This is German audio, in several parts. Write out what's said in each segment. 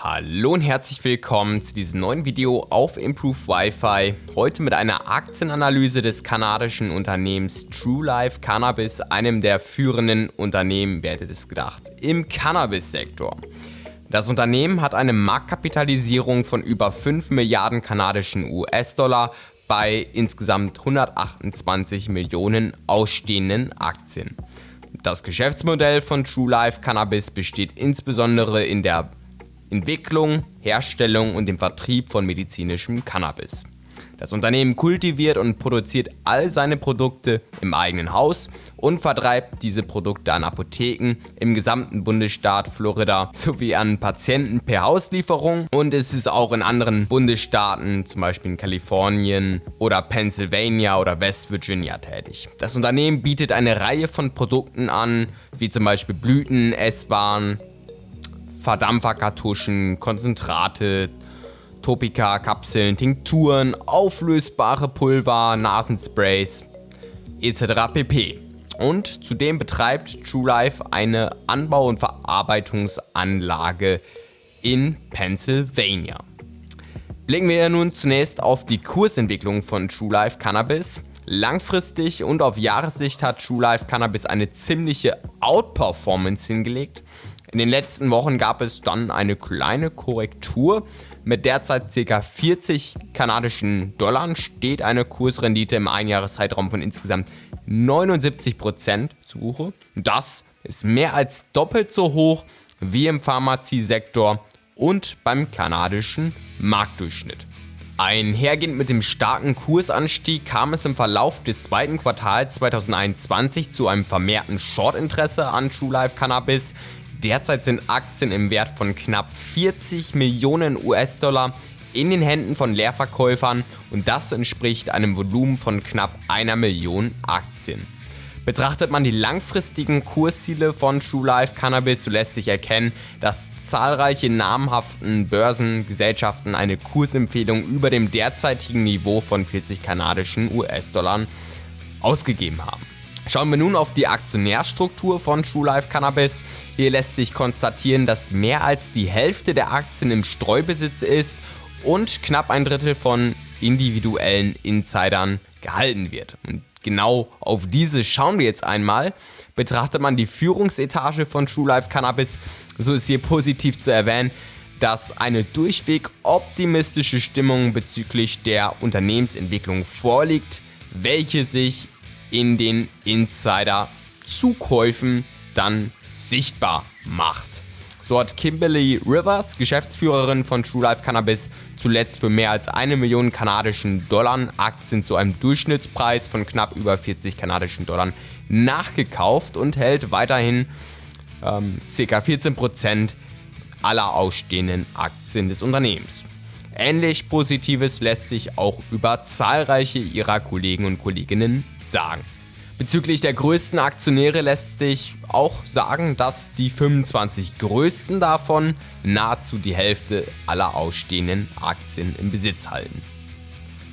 Hallo und herzlich willkommen zu diesem neuen Video auf Improve Wi-Fi. Heute mit einer Aktienanalyse des kanadischen Unternehmens True Life Cannabis, einem der führenden Unternehmen, wer hätte das gedacht, im Cannabis-Sektor. Das Unternehmen hat eine Marktkapitalisierung von über 5 Milliarden kanadischen US-Dollar bei insgesamt 128 Millionen ausstehenden Aktien. Das Geschäftsmodell von True Life Cannabis besteht insbesondere in der Entwicklung, Herstellung und dem Vertrieb von medizinischem Cannabis. Das Unternehmen kultiviert und produziert all seine Produkte im eigenen Haus und vertreibt diese Produkte an Apotheken im gesamten Bundesstaat Florida sowie an Patienten per Hauslieferung und es ist auch in anderen Bundesstaaten, zum Beispiel in Kalifornien oder Pennsylvania oder West Virginia tätig. Das Unternehmen bietet eine Reihe von Produkten an, wie zum Beispiel Blüten, Esswaren, Verdampferkartuschen, Konzentrate, Topika, Kapseln, Tinkturen, auflösbare Pulver, Nasensprays etc. pp. Und zudem betreibt TrueLife eine Anbau- und Verarbeitungsanlage in Pennsylvania. Blicken wir nun zunächst auf die Kursentwicklung von TrueLife Cannabis. Langfristig und auf Jahressicht hat TrueLife Cannabis eine ziemliche Outperformance hingelegt. In den letzten Wochen gab es dann eine kleine Korrektur. Mit derzeit ca. 40 kanadischen Dollar steht eine Kursrendite im Einjahreszeitraum von insgesamt 79% zu Buche. Das ist mehr als doppelt so hoch wie im Pharmaziesektor und beim kanadischen Marktdurchschnitt. Einhergehend mit dem starken Kursanstieg kam es im Verlauf des zweiten Quartals 2021 zu einem vermehrten Shortinteresse an True Life Cannabis. Derzeit sind Aktien im Wert von knapp 40 Millionen US-Dollar in den Händen von Leerverkäufern und das entspricht einem Volumen von knapp einer Million Aktien. Betrachtet man die langfristigen Kursziele von True Life Cannabis, so lässt sich erkennen, dass zahlreiche namhaften Börsengesellschaften eine Kursempfehlung über dem derzeitigen Niveau von 40 kanadischen US-Dollar ausgegeben haben. Schauen wir nun auf die Aktionärstruktur von True Life Cannabis. Hier lässt sich konstatieren, dass mehr als die Hälfte der Aktien im Streubesitz ist und knapp ein Drittel von individuellen Insidern gehalten wird. Und genau auf diese schauen wir jetzt einmal. Betrachtet man die Führungsetage von True Life Cannabis, so ist hier positiv zu erwähnen, dass eine durchweg optimistische Stimmung bezüglich der Unternehmensentwicklung vorliegt, welche sich in den Insider-Zukäufen dann sichtbar macht. So hat Kimberly Rivers, Geschäftsführerin von True Life Cannabis, zuletzt für mehr als eine Million kanadischen Dollar Aktien zu einem Durchschnittspreis von knapp über 40 kanadischen Dollar nachgekauft und hält weiterhin ähm, ca. 14% aller ausstehenden Aktien des Unternehmens. Ähnlich Positives lässt sich auch über zahlreiche ihrer Kollegen und Kolleginnen sagen. Bezüglich der größten Aktionäre lässt sich auch sagen, dass die 25 größten davon nahezu die Hälfte aller ausstehenden Aktien im Besitz halten.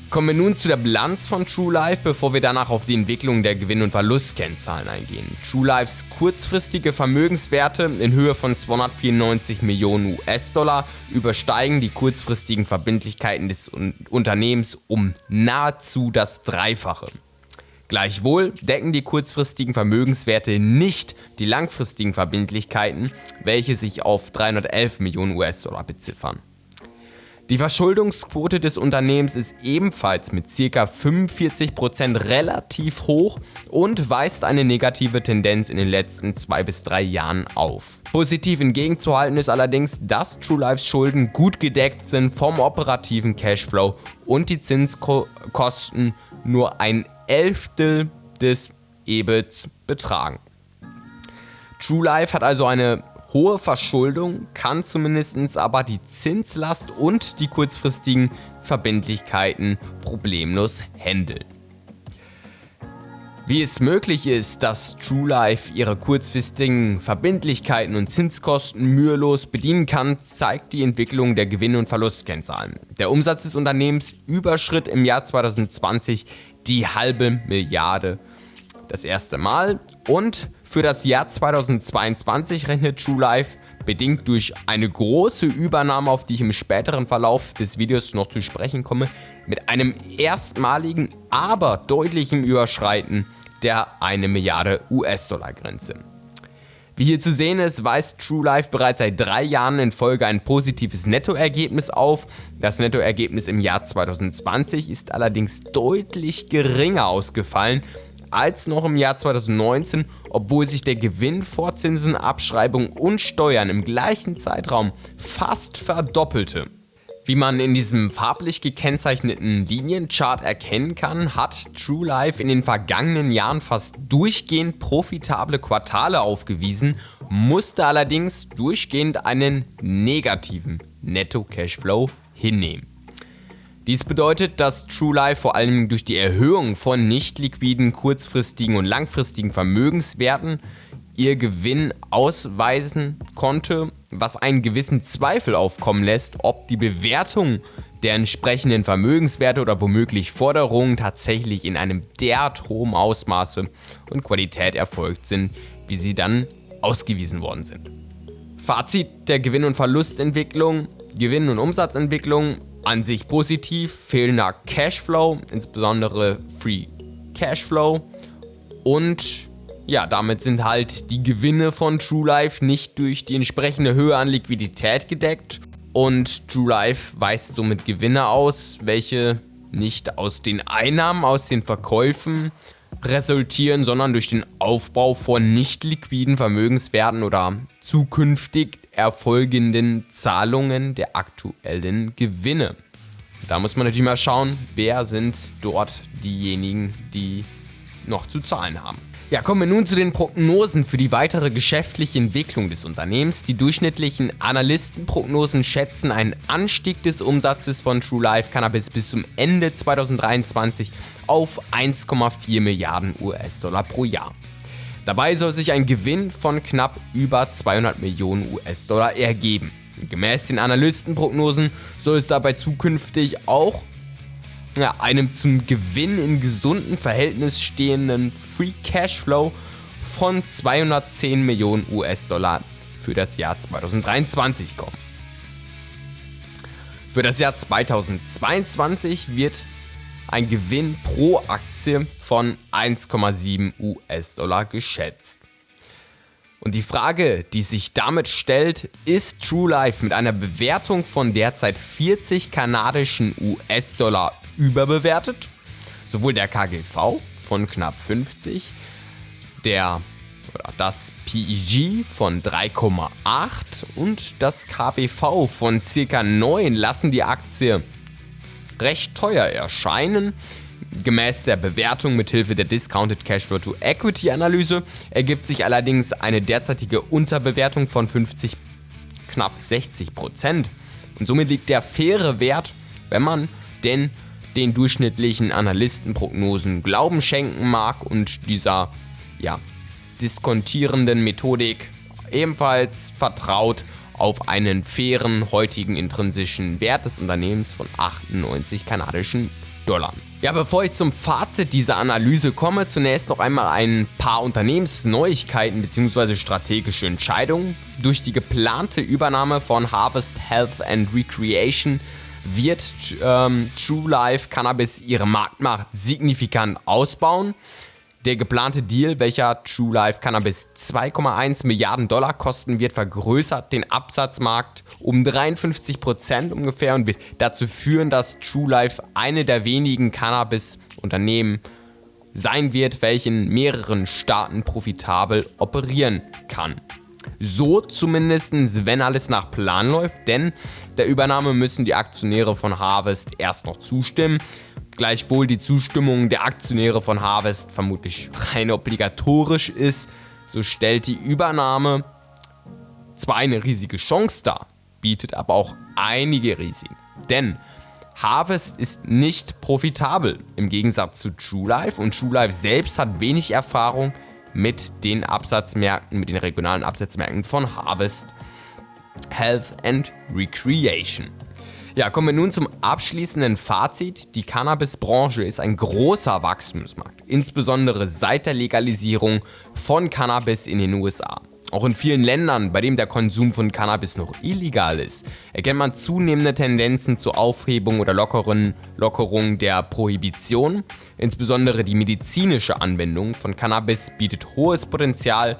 Kommen wir nun zu der Bilanz von TrueLife, bevor wir danach auf die Entwicklung der Gewinn- und Verlustkennzahlen eingehen. TrueLifes kurzfristige Vermögenswerte in Höhe von 294 Millionen US-Dollar übersteigen die kurzfristigen Verbindlichkeiten des Unternehmens um nahezu das Dreifache. Gleichwohl decken die kurzfristigen Vermögenswerte nicht die langfristigen Verbindlichkeiten, welche sich auf 311 Millionen US-Dollar beziffern. Die Verschuldungsquote des Unternehmens ist ebenfalls mit ca. 45% relativ hoch und weist eine negative Tendenz in den letzten 2 bis 3 Jahren auf. Positiv entgegenzuhalten ist allerdings, dass TrueLifes Schulden gut gedeckt sind vom operativen Cashflow und die Zinskosten nur ein Elftel des EBITs betragen. TrueLife hat also eine hohe Verschuldung, kann zumindest aber die Zinslast und die kurzfristigen Verbindlichkeiten problemlos handeln. Wie es möglich ist, dass TrueLife ihre kurzfristigen Verbindlichkeiten und Zinskosten mühelos bedienen kann, zeigt die Entwicklung der Gewinn- und Verlustkennzahlen. Der Umsatz des Unternehmens überschritt im Jahr 2020 die halbe Milliarde das erste Mal und für das Jahr 2022 rechnet TrueLife bedingt durch eine große Übernahme, auf die ich im späteren Verlauf des Videos noch zu sprechen komme, mit einem erstmaligen, aber deutlichen Überschreiten der 1 Milliarde US-Dollar Grenze. Wie hier zu sehen ist, weist True Life bereits seit drei Jahren in Folge ein positives Nettoergebnis auf. Das Nettoergebnis im Jahr 2020 ist allerdings deutlich geringer ausgefallen als noch im Jahr 2019, obwohl sich der Gewinn vor Zinsen, Abschreibung und Steuern im gleichen Zeitraum fast verdoppelte. Wie man in diesem farblich gekennzeichneten Linienchart erkennen kann, hat True Life in den vergangenen Jahren fast durchgehend profitable Quartale aufgewiesen, musste allerdings durchgehend einen negativen Netto-Cashflow hinnehmen. Dies bedeutet, dass True Life vor allem durch die Erhöhung von nicht liquiden, kurzfristigen und langfristigen Vermögenswerten ihr Gewinn ausweisen konnte, was einen gewissen Zweifel aufkommen lässt, ob die Bewertung der entsprechenden Vermögenswerte oder womöglich Forderungen tatsächlich in einem derart hohen Ausmaße und Qualität erfolgt sind, wie sie dann ausgewiesen worden sind. Fazit der Gewinn- und Verlustentwicklung, Gewinn- und Umsatzentwicklung an sich positiv, fehlender Cashflow, insbesondere Free Cashflow. Und ja, damit sind halt die Gewinne von True Life nicht durch die entsprechende Höhe an Liquidität gedeckt. Und True Life weist somit Gewinne aus, welche nicht aus den Einnahmen aus den Verkäufen resultieren, sondern durch den Aufbau von nicht liquiden Vermögenswerten oder zukünftig erfolgenden Zahlungen der aktuellen Gewinne. Da muss man natürlich mal schauen, wer sind dort diejenigen, die noch zu zahlen haben. Ja, kommen wir nun zu den Prognosen für die weitere geschäftliche Entwicklung des Unternehmens. Die durchschnittlichen Analystenprognosen schätzen einen Anstieg des Umsatzes von True Life Cannabis bis zum Ende 2023 auf 1,4 Milliarden US-Dollar pro Jahr. Dabei soll sich ein Gewinn von knapp über 200 Millionen US-Dollar ergeben. Gemäß den Analystenprognosen soll es dabei zukünftig auch ja, einem zum Gewinn in gesundem Verhältnis stehenden Free Cashflow von 210 Millionen US-Dollar für das Jahr 2023 kommen. Für das Jahr 2022 wird ein Gewinn pro Aktie von 1,7 US-Dollar geschätzt. Und die Frage, die sich damit stellt, ist True Life mit einer Bewertung von derzeit 40 kanadischen US-Dollar überbewertet. Sowohl der KGV von knapp 50, der oder das PEG von 3,8 und das KBV von ca. 9 lassen die Aktie recht teuer erscheinen. Gemäß der Bewertung mithilfe der Discounted Cash to Equity Analyse ergibt sich allerdings eine derzeitige Unterbewertung von 50 knapp 60 Prozent. Und somit liegt der faire Wert, wenn man denn den durchschnittlichen Analystenprognosen Glauben schenken mag und dieser ja, diskontierenden Methodik ebenfalls vertraut auf einen fairen heutigen intrinsischen Wert des Unternehmens von 98 kanadischen Dollar. Ja, bevor ich zum Fazit dieser Analyse komme, zunächst noch einmal ein paar Unternehmensneuigkeiten bzw. strategische Entscheidungen. Durch die geplante Übernahme von Harvest Health and Recreation wird ähm, True Life Cannabis ihre Marktmacht signifikant ausbauen. Der geplante Deal, welcher True Life Cannabis 2,1 Milliarden Dollar kosten wird, vergrößert den Absatzmarkt um 53 Prozent ungefähr und wird dazu führen, dass True Life eine der wenigen Cannabis-Unternehmen sein wird, welche in mehreren Staaten profitabel operieren kann. So zumindest, wenn alles nach Plan läuft, denn der Übernahme müssen die Aktionäre von Harvest erst noch zustimmen. Gleichwohl die Zustimmung der Aktionäre von Harvest vermutlich rein obligatorisch ist, so stellt die Übernahme zwar eine riesige Chance dar, bietet aber auch einige Risiken. Denn Harvest ist nicht profitabel im Gegensatz zu True Life und True Life selbst hat wenig Erfahrung mit den Absatzmärkten, mit den regionalen Absatzmärkten von Harvest, Health and Recreation. Ja, kommen wir nun zum abschließenden Fazit. Die Cannabis-Branche ist ein großer Wachstumsmarkt, insbesondere seit der Legalisierung von Cannabis in den USA. Auch in vielen Ländern, bei denen der Konsum von Cannabis noch illegal ist, erkennt man zunehmende Tendenzen zur Aufhebung oder lockeren Lockerung der Prohibition. Insbesondere die medizinische Anwendung von Cannabis bietet hohes Potenzial,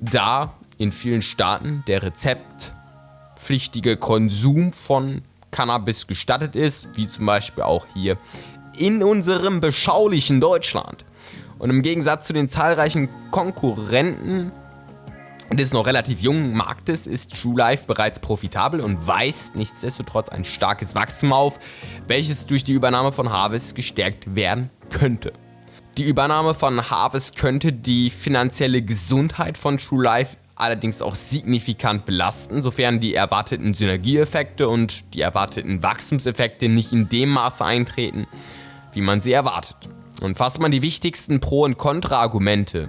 da in vielen Staaten der rezeptpflichtige Konsum von Cannabis gestattet ist, wie zum Beispiel auch hier in unserem beschaulichen Deutschland. Und im Gegensatz zu den zahlreichen Konkurrenten des noch relativ jungen Marktes ist True Life bereits profitabel und weist nichtsdestotrotz ein starkes Wachstum auf, welches durch die Übernahme von Harvest gestärkt werden könnte. Die Übernahme von Harvest könnte die finanzielle Gesundheit von True Life allerdings auch signifikant belasten, sofern die erwarteten Synergieeffekte und die erwarteten Wachstumseffekte nicht in dem Maße eintreten, wie man sie erwartet. Und fasst man die wichtigsten Pro- und Kontra-Argumente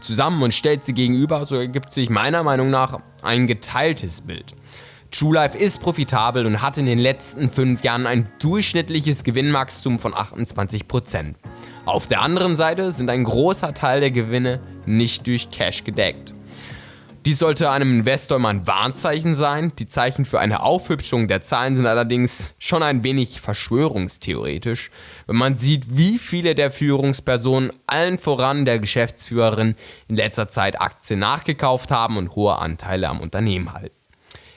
zusammen und stellt sie gegenüber, so ergibt sich meiner Meinung nach ein geteiltes Bild. True Life ist profitabel und hat in den letzten fünf Jahren ein durchschnittliches Gewinnwachstum von 28%. Auf der anderen Seite sind ein großer Teil der Gewinne nicht durch Cash gedeckt. Dies sollte einem Investor mal ein Warnzeichen sein. Die Zeichen für eine Aufhübschung der Zahlen sind allerdings schon ein wenig verschwörungstheoretisch, wenn man sieht, wie viele der Führungspersonen, allen voran der Geschäftsführerin, in letzter Zeit Aktien nachgekauft haben und hohe Anteile am Unternehmen halten.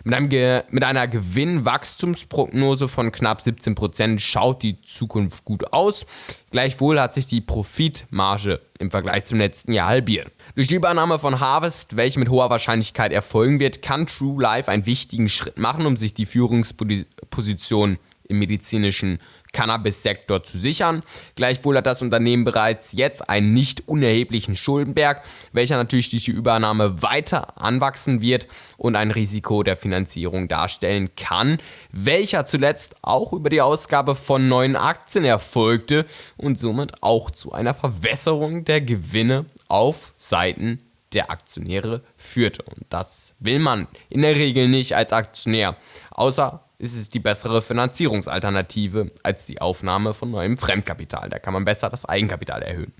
Mit, einem mit einer Gewinnwachstumsprognose von knapp 17% schaut die Zukunft gut aus. Gleichwohl hat sich die Profitmarge im Vergleich zum letzten Jahr halbiert. Durch die Übernahme von Harvest, welche mit hoher Wahrscheinlichkeit erfolgen wird, kann True Life einen wichtigen Schritt machen, um sich die Führungsposition im medizinischen Cannabis-Sektor zu sichern. Gleichwohl hat das Unternehmen bereits jetzt einen nicht unerheblichen Schuldenberg, welcher natürlich durch die Übernahme weiter anwachsen wird und ein Risiko der Finanzierung darstellen kann, welcher zuletzt auch über die Ausgabe von neuen Aktien erfolgte und somit auch zu einer Verwässerung der Gewinne auf Seiten der Aktionäre führte. Und das will man in der Regel nicht als Aktionär, außer ist es die bessere Finanzierungsalternative als die Aufnahme von neuem Fremdkapital. Da kann man besser das Eigenkapital erhöhen.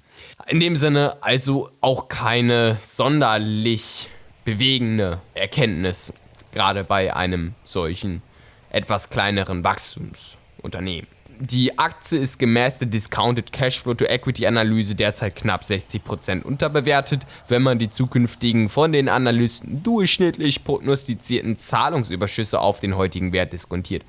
In dem Sinne also auch keine sonderlich bewegende Erkenntnis, gerade bei einem solchen etwas kleineren Wachstumsunternehmen. Die Aktie ist gemäß der Discounted Cashflow to Equity Analyse derzeit knapp 60% unterbewertet, wenn man die zukünftigen von den Analysten durchschnittlich prognostizierten Zahlungsüberschüsse auf den heutigen Wert diskontiert.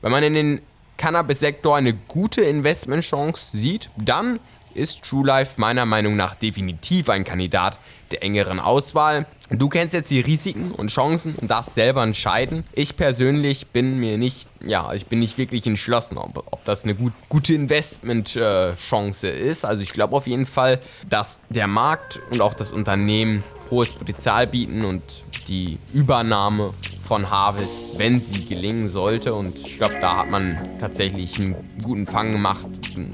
Wenn man in den Cannabis-Sektor eine gute Investmentchance sieht, dann ist True Life meiner Meinung nach definitiv ein Kandidat der engeren Auswahl. Du kennst jetzt die Risiken und Chancen und darfst selber entscheiden. Ich persönlich bin mir nicht, ja, ich bin nicht wirklich entschlossen, ob, ob das eine gut, gute Investmentchance äh, ist. Also ich glaube auf jeden Fall, dass der Markt und auch das Unternehmen hohes Potenzial bieten und die Übernahme von Harvest, wenn sie gelingen sollte. Und ich glaube, da hat man tatsächlich einen guten Fang gemacht,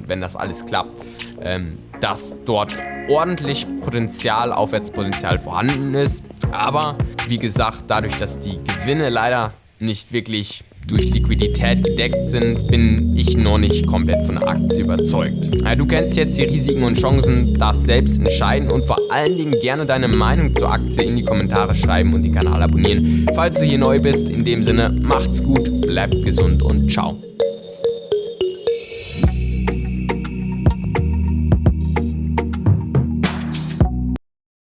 wenn das alles klappt ähm, dass dort ordentlich Potenzial, Aufwärtspotenzial vorhanden ist. Aber wie gesagt, dadurch, dass die Gewinne leider nicht wirklich durch Liquidität gedeckt sind, bin ich noch nicht komplett von der Aktie überzeugt. Du kennst jetzt die Risiken und Chancen, das selbst entscheiden und vor allen Dingen gerne deine Meinung zur Aktie in die Kommentare schreiben und den Kanal abonnieren, falls du hier neu bist. In dem Sinne, macht's gut, bleibt gesund und ciao.